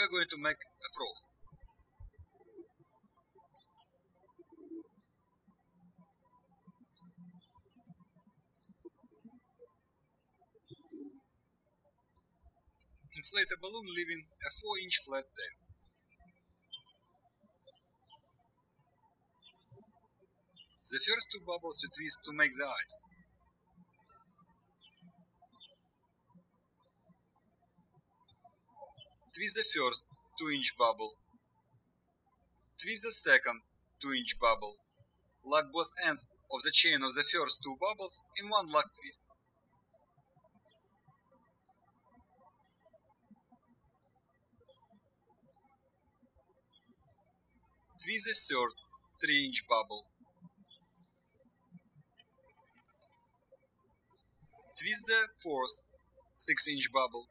we're going to make a frog. Inflate a balloon leaving a 4 inch flat tail. The first two bubbles you twist to make the eyes. Twist the first 2 inch bubble. Twist the second 2 inch bubble. Lock both ends of the chain of the first two bubbles in one lock twist. Twist the third 3 inch bubble. Twist the fourth 6 inch bubble.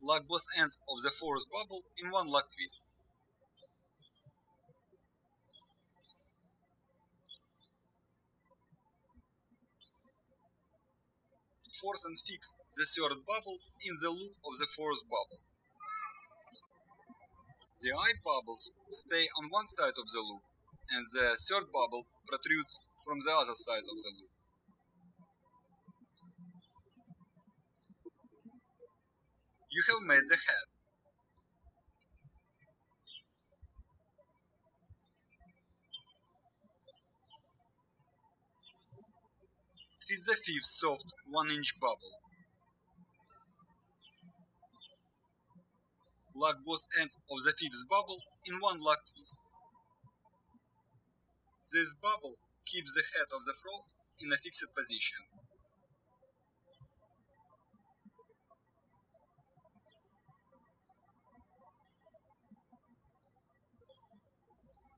Lock both ends of the fourth bubble in one lock twist. Force and fix the third bubble in the loop of the fourth bubble. The eye bubbles stay on one side of the loop, and the third bubble protrudes from the other side of the loop. You have made the head. Twist the fifth soft 1 inch bubble. Lock both ends of the fifth bubble in one lock twist. This bubble keeps the head of the frog in a fixed position.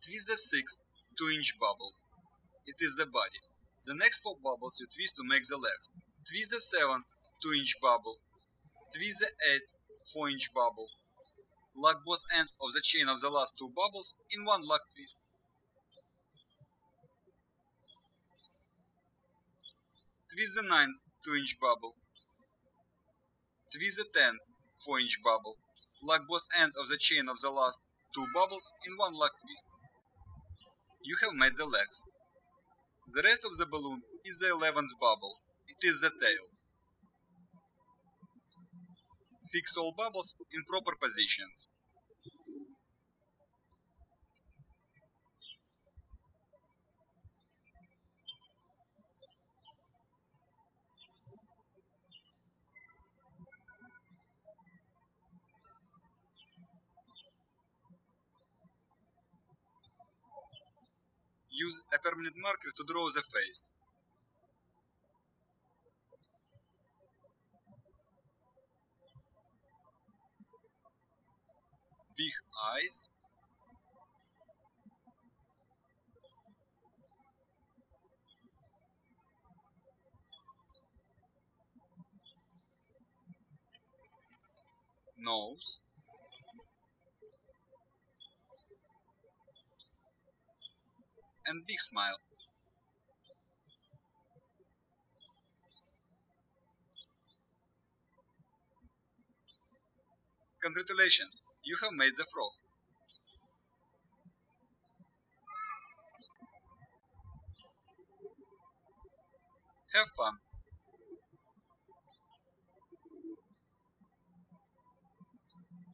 Twist the sixth 2 inch bubble. It is the body. The next four bubbles you twist to make the legs. Twist the seventh 2 inch bubble. Twist the eighth 4 inch bubble. Lock both ends of the chain of the last two bubbles in one lock twist. Twist the ninth 2 inch bubble. Twist the tenth 4 inch bubble. Lock both ends of the chain of the last two bubbles in one lock twist. You have made the legs. The rest of the balloon is the eleventh bubble. It is the tail. Fix all bubbles in proper positions. Use a permanent marker to draw the face. Big eyes. Nose. And big smile. Congratulations, you have made the frog. Have fun.